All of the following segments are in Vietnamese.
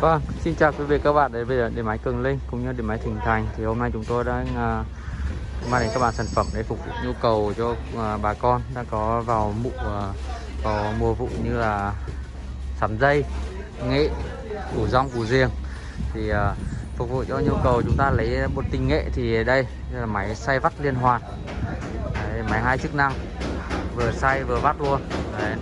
Vâng, xin chào quý vị các bạn. Đến với điện máy Cường Linh cũng như điện máy Thịnh Thành. Thì hôm nay chúng tôi đang uh, mang đến các bạn sản phẩm để phục vụ nhu cầu cho uh, bà con đang có vào mụ uh, vào mùa vụ như là sắm dây, nghệ, củ rong, củ riêng thì uh, phục vụ cho nhu cầu chúng ta lấy một tinh nghệ thì đây là máy xay vắt liên hoàn. Đấy, máy hai chức năng vừa xay vừa vắt luôn. Đấy.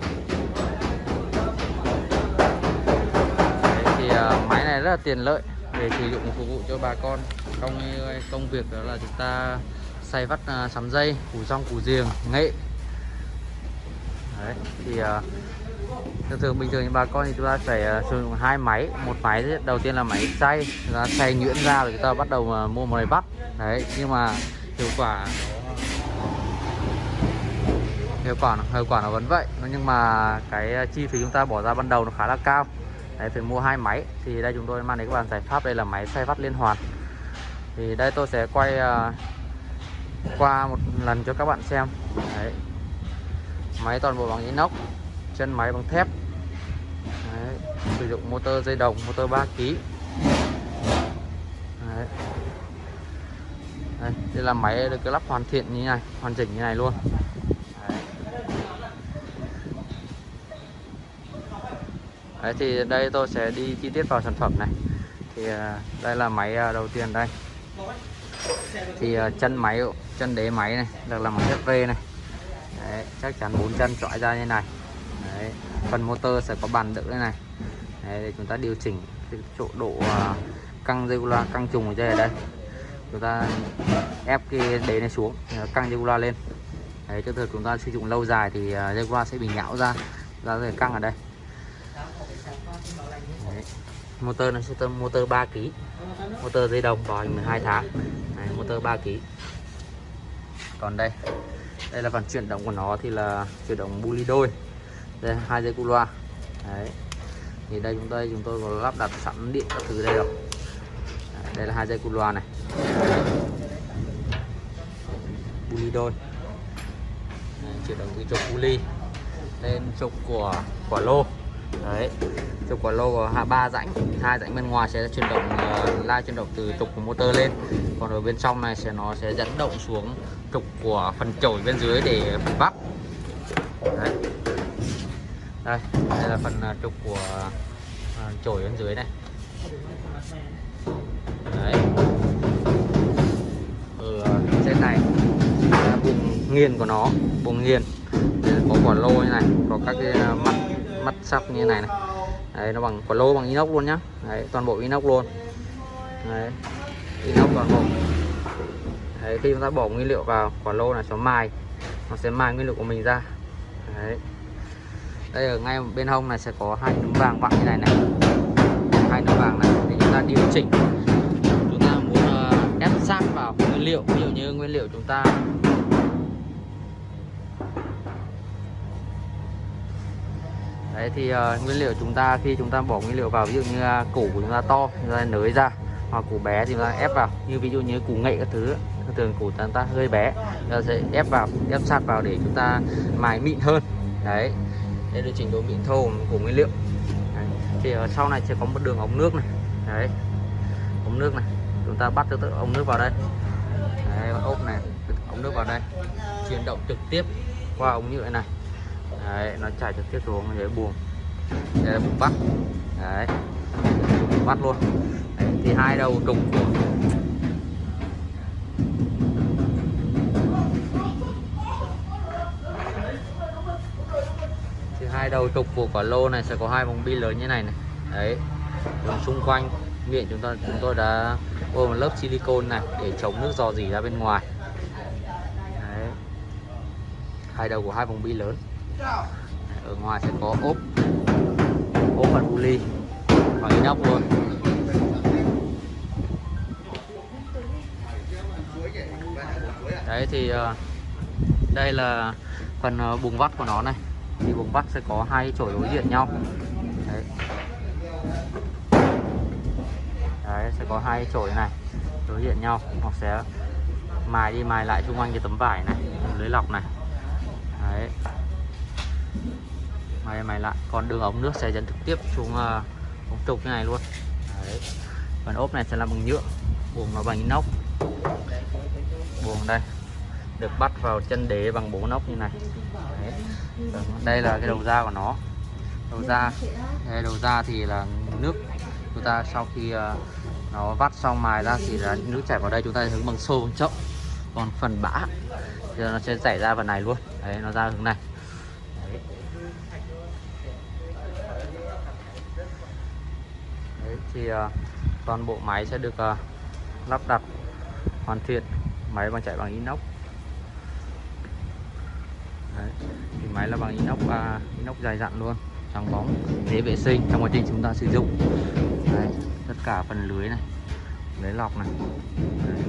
À, máy này rất là tiện lợi để sử dụng phục vụ cho bà con trong ờ, công việc đó là chúng ta xay vắt uh, sắm dây củ rong củ riềng nghệ. Đấy, thì uh, thường thường bình thường bà con thì chúng ta phải uh, sử dụng hai máy. Một máy đầu tiên là máy xay chúng ta xay nhuyễn ra rồi chúng ta bắt đầu uh, mua một máy bắt đấy nhưng mà hiệu quả hiệu quả hiệu quả nó vẫn vậy. Nhưng mà cái chi phí chúng ta bỏ ra ban đầu nó khá là cao. Đấy, phải mua hai máy. Thì đây chúng tôi mang đến các bạn giải pháp. Đây là máy xoay vắt liên hoàn. Thì đây tôi sẽ quay uh, qua một lần cho các bạn xem. Đấy. máy toàn bộ bằng inox chân máy bằng thép. Đấy. sử dụng motor dây đồng motor 3 kg Đấy. Đây, đây là máy được lắp hoàn thiện như này hoàn chỉnh như này luôn. Đấy thì đây tôi sẽ đi chi tiết vào sản phẩm này. Thì à, đây là máy à, đầu tiên đây. Thì à, chân máy chân đế máy này được làm bằng thép V này. Đấy, chắc chắn bốn chân trọi ra như này. Đấy, phần motor sẽ có bàn đỡ đây này. Đấy, để chúng ta điều chỉnh cái chỗ độ căng dây regula căng trùng ở đây ở đây. Chúng ta ép cái đế này xuống căng dây regula lên. Đấy, cho thường chúng ta sử dụng lâu dài thì dây regula sẽ bị nhão ra ra rồi căng ở đây. Đấy. motor này motor motor 3 kg motor dây đồng bò 12 tháng. Này, motor 3 kg còn đây đây là phần chuyển động của nó thì là chuyển động buli đôi. Đây hai dây cu loa. Đấy. thì đây chúng tôi chúng tôi có lắp đặt sẵn điện các thứ đây rồi. Đây là hai dây cu loa này. Buli đôi. Chuyển động từ trục buli lên trục của quả lô đấy. Trục quả lô hạ ba rãnh hai rãnh bên ngoài sẽ chuyển động ờ, uh, la chuyển động từ trục của motor lên. Còn ở bên trong này sẽ nó sẽ dẫn động xuống trục của phần chổi bên dưới để phần bắp đấy. đây đây là phần uh, trục của uh, chổi bên dưới này. Đấy. Ở trên này là vùng nghiền của nó vùng nghiền. Có quả lô như này có các cái mắt mắt sóc như thế này này. Đấy, nó bằng quả lô bằng inox luôn nhá. Đấy, toàn bộ inox luôn. Đấy, inox toàn bộ. Đấy, khi chúng ta bỏ nguyên liệu vào quả lô này nó mài nó sẽ mài nguyên liệu của mình ra. Đấy. đây ở ngay bên hông này sẽ có hai nấm vàng vặn như này này. Hai nấm vàng này thì chúng ta điều chỉnh. Chúng ta muốn uh, ép sát vào nguyên liệu ví dụ như nguyên liệu chúng ta Đấy thì uh, nguyên liệu chúng ta khi chúng ta bỏ nguyên liệu vào ví dụ như uh, củ của chúng ta to chúng ta nới ra hoặc củ bé thì chúng ta ép vào. Như ví dụ như củ nghệ các thứ thường củ chúng ta hơi bé chúng ta sẽ ép vào ép sát vào để chúng ta mài mịn hơn. Đấy đây là trình độ mịn thô của nguyên liệu. Đấy. thì ở sau này sẽ có một đường ống nước này. Đấy ống nước này chúng ta bắt từ ống nước vào đây. Đấy, ốp này ống nước vào đây chuyển động trực tiếp qua ống nhựa này đấy, nó chảy trực tiếp xuống dưới buồng đây là buồng bắt. Đấy. Buồng bắt luôn. Đấy, thì hai đầu trùng của thì hai đầu trục của quả lô này sẽ có hai vòng bi lớn như này này. Đấy. Còn xung quanh miệng chúng ta chúng tôi đã ôm một lớp silicon này để chống nước dò dỉ ra bên ngoài. Đấy. hai đầu của hai vòng bi lớn ở ngoài sẽ có ốp. Ốp phần puli bằng inox luôn. Đấy, thì ờ, đây là phần ờ, bùng vắt của nó này. Thì bùng vắt sẽ có hai chổi đối diện nhau. Đấy. đấy, sẽ có hai chổi này, đối diện nhau. Hoặc sẽ mài đi mài lại xung quanh cái tấm vải này, lưới lọc này. Đấy mày mày lại. Còn đường ống nước sẽ dẫn trực tiếp xuống uh, ống trục như này luôn. Đấy. phần ốp này sẽ làm bằng nhựa buồng nó bằng inox. Buồng đây. Được bắt vào chân đế bằng bố nóc như này. Đấy. đây là cái đầu ra của nó. Đầu ra đây đầu ra thì là nước. Chúng ta sau khi uh, nó vắt xong mài ra thì là nước chảy vào đây chúng ta hướng bằng xô bằng chậu. Còn phần bã thì nó sẽ chảy ra phần này luôn. Đấy nó ra hướng này đấy. Đấy, thì ờ, toàn bộ máy sẽ được ờ, lắp đặt hoàn thiện máy bằng chạy bằng inox Đấy. thì máy là bằng inox uh, inox dài dặn luôn trắng bóng dễ vệ sinh trong quá trình chúng ta sử dụng Đấy. tất cả phần lưới này lưới lọc này Đấy.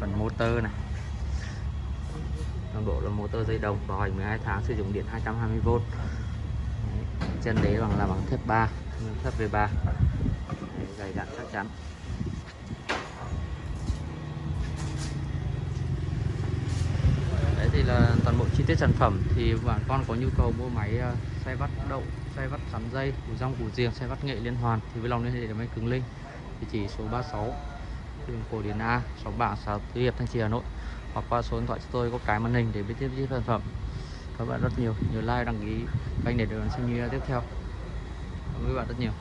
phần motor này toàn bộ là motor dây đồng bảo hành 12 tháng sử dụng điện 220V chân đế bằng là bằng thép 3 thép V3 Đấy, dày dặn chắc chắn. Đấy thì là toàn bộ chi tiết sản phẩm. Thì bạn con có nhu cầu mua máy ờ, xay vắt đậu xay vắt sắn dây củ rong củ riềng xoay vắt nghệ liên hoàn thì với lòng liên hệ để máy cứng linh. Địa chỉ số 36 đường cổ điển A sáu bảng xã Tứ Hiệp Thanh Trì Hà Nội. Hoặc qua số điện thoại cho tôi có cái màn hình để biết tiếp chi sản phẩm các bạn rất nhiều. Nhiều like, đăng ký, kênh để được xem video tiếp theo. Cảm ơn các bạn rất nhiều.